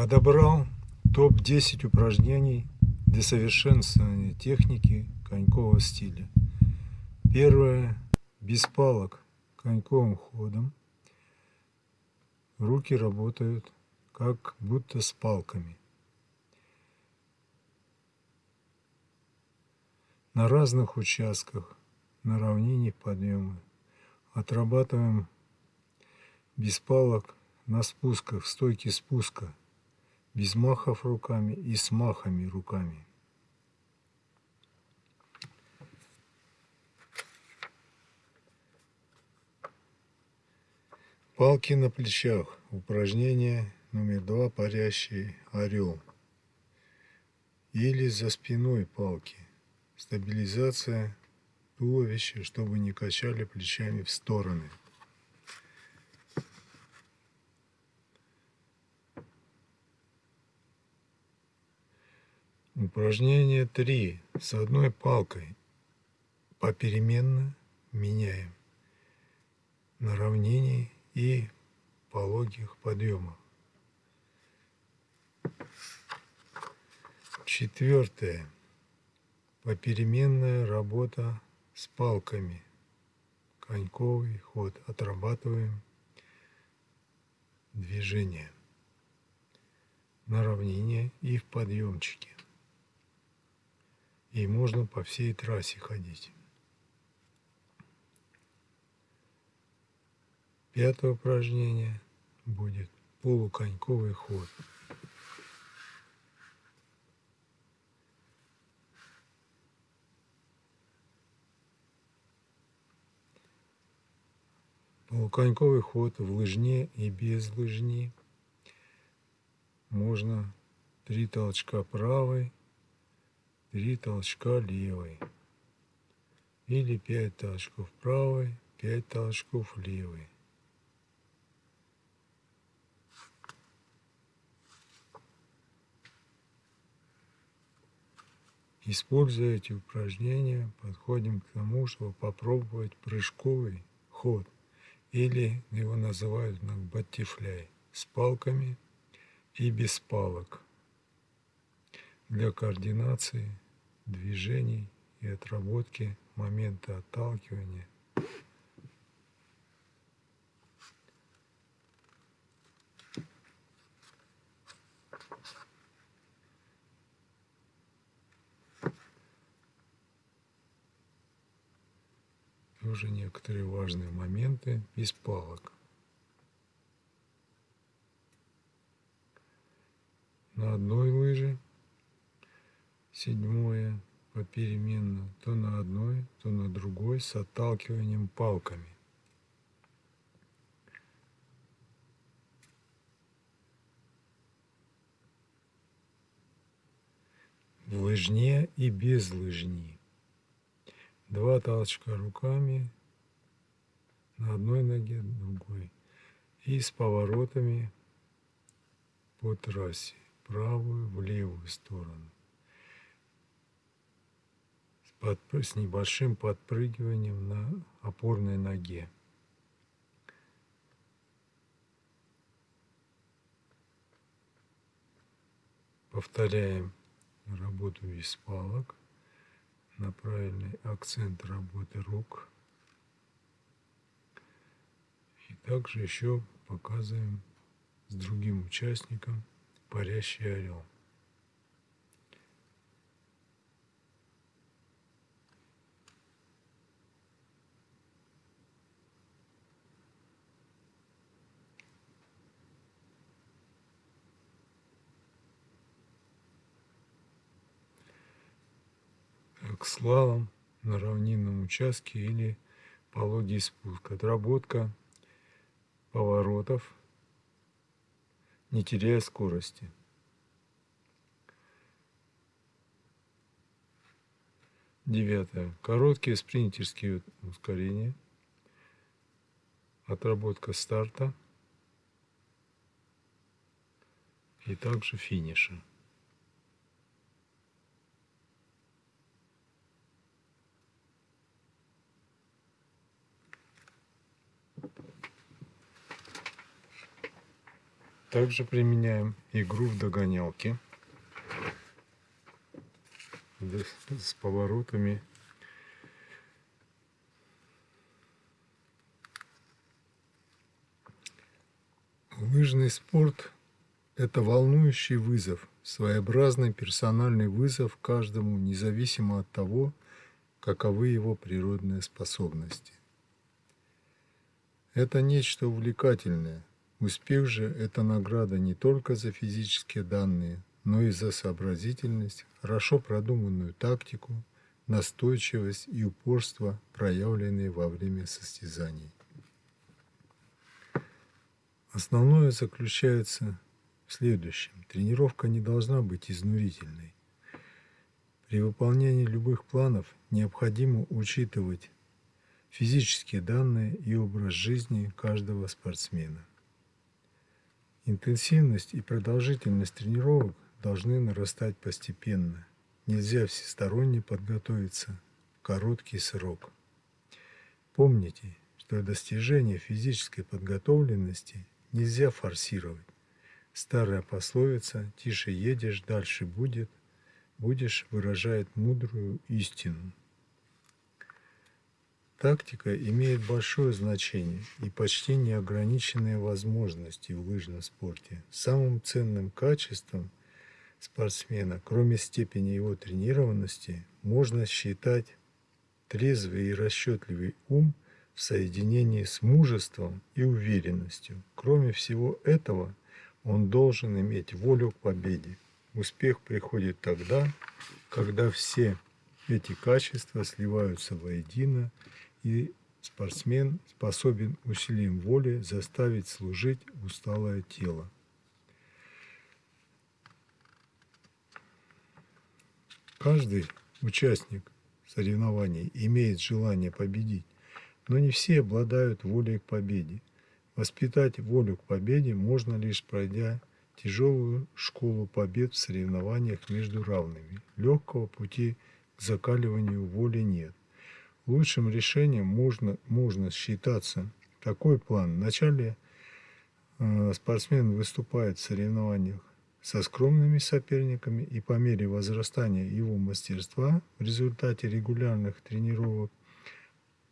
Подобрал топ-10 упражнений для совершенствования техники конькового стиля. Первое. Без палок коньковым ходом. Руки работают как будто с палками. На разных участках на равнине подъема отрабатываем без палок на спусках, стойки спуска, без махов руками и с махами руками. Палки на плечах. Упражнение номер два. Парящий орел. Или за спиной палки. Стабилизация туловища, чтобы не качали плечами в стороны. Упражнение 3. С одной палкой попеременно меняем на равнении и пологих подъемах. Четвертое. Попеременная работа с палками. Коньковый ход. Отрабатываем движение на равнине и в подъемчике. И можно по всей трассе ходить. Пятое упражнение будет полуконьковый ход. Полуконьковый ход в лыжне и без лыжни. Можно три толчка правой, три толчка левой. Или пять толчков правой, пять толчков левой. Используя эти упражнения, подходим к тому, чтобы попробовать прыжковый ход, или его называют на батифляй, с палками и без палок, для координации движений и отработки момента отталкивания тоже некоторые важные моменты без палок. На одной лыже седьмое попеременно, то на одной, то на другой с отталкиванием палками. В лыжне и без лыжни. Два толчка руками на одной ноге, другой. И с поворотами по трассе. Правую в левую сторону. С, под, с небольшим подпрыгиванием на опорной ноге. Повторяем работу без палок на правильный акцент работы рук. И также еще показываем с другим участником парящий орел. Как слалом на равнинном участке или пологий спуск. Отработка поворотов, не теряя скорости. Девятое. Короткие спринтерские ускорения. Отработка старта и также финиша. Также применяем игру в догонялки с поворотами. Лыжный спорт – это волнующий вызов, своеобразный персональный вызов каждому, независимо от того, каковы его природные способности. Это нечто увлекательное. Успех же – это награда не только за физические данные, но и за сообразительность, хорошо продуманную тактику, настойчивость и упорство, проявленные во время состязаний. Основное заключается в следующем. Тренировка не должна быть изнурительной. При выполнении любых планов необходимо учитывать физические данные и образ жизни каждого спортсмена. Интенсивность и продолжительность тренировок должны нарастать постепенно. Нельзя всесторонне подготовиться в короткий срок. Помните, что достижение физической подготовленности нельзя форсировать. Старая пословица «тише едешь, дальше будет» будешь выражает мудрую истину. Тактика имеет большое значение и почти неограниченные возможности в лыжном спорте. Самым ценным качеством спортсмена, кроме степени его тренированности, можно считать трезвый и расчетливый ум в соединении с мужеством и уверенностью. Кроме всего этого, он должен иметь волю к победе. Успех приходит тогда, когда все эти качества сливаются воедино и спортсмен способен усилием воли заставить служить усталое тело. Каждый участник соревнований имеет желание победить, но не все обладают волей к победе. Воспитать волю к победе можно лишь пройдя тяжелую школу побед в соревнованиях между равными. Легкого пути к закаливанию воли нет. Лучшим решением можно, можно считаться такой план. Вначале э, спортсмен выступает в соревнованиях со скромными соперниками и по мере возрастания его мастерства в результате регулярных тренировок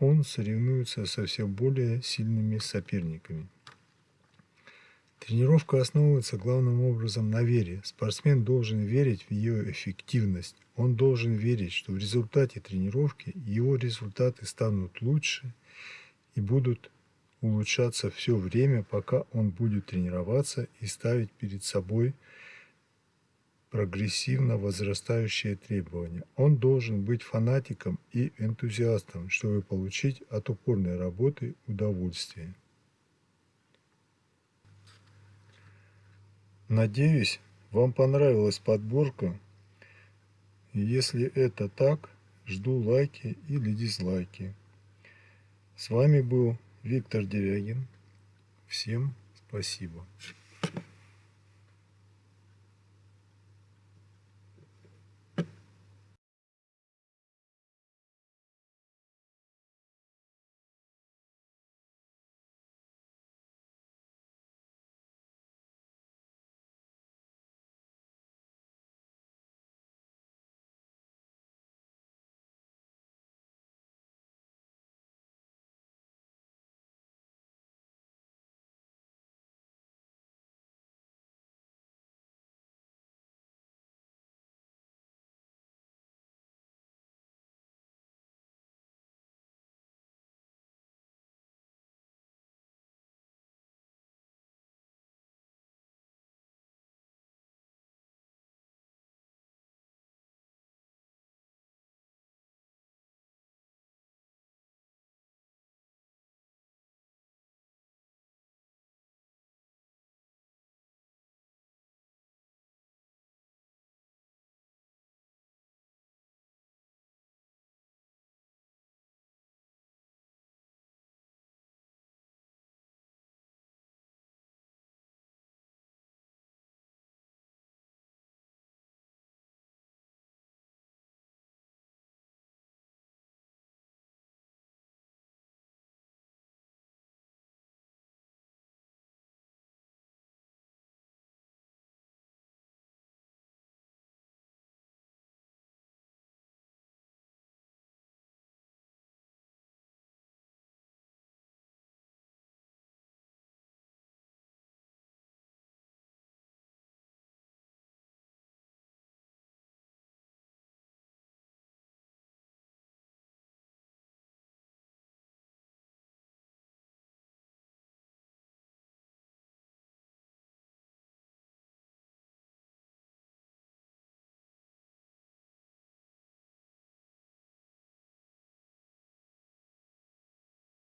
он соревнуется со все более сильными соперниками. Тренировка основывается главным образом на вере. Спортсмен должен верить в ее эффективность. Он должен верить, что в результате тренировки его результаты станут лучше и будут улучшаться все время, пока он будет тренироваться и ставить перед собой прогрессивно возрастающие требования. Он должен быть фанатиком и энтузиастом, чтобы получить от упорной работы удовольствие. Надеюсь, вам понравилась подборка. Если это так, жду лайки или дизлайки. С вами был Виктор Дерягин. Всем спасибо.